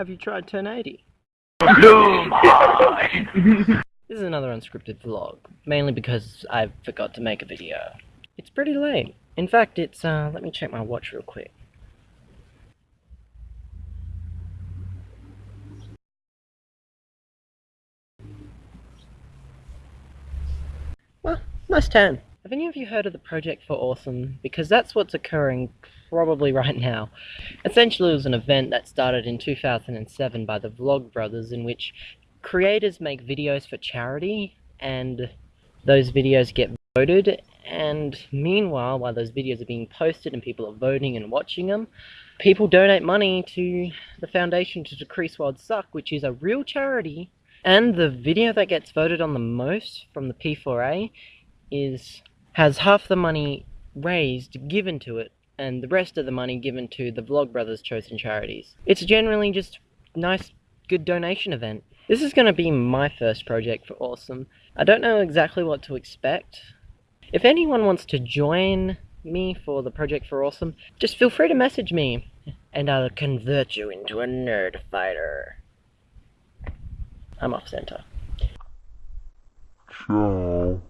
Have you tried Turn 80? This is another unscripted vlog, mainly because I forgot to make a video. It's pretty late. In fact, it's, uh, let me check my watch real quick. Well, nice time. Have any of you heard of the Project for Awesome? Because that's what's occurring probably right now. Essentially, it was an event that started in 2007 by the Vlogbrothers, in which creators make videos for charity, and those videos get voted. And meanwhile, while those videos are being posted and people are voting and watching them, people donate money to the Foundation to Decrease World Suck, which is a real charity. And the video that gets voted on the most from the P4A is has half the money raised given to it and the rest of the money given to the Vlogbrothers chosen charities. It's generally just nice good donation event. This is going to be my first project for Awesome. I don't know exactly what to expect. If anyone wants to join me for the Project for Awesome, just feel free to message me and I'll convert you into a nerd fighter. I'm off center. Ciao.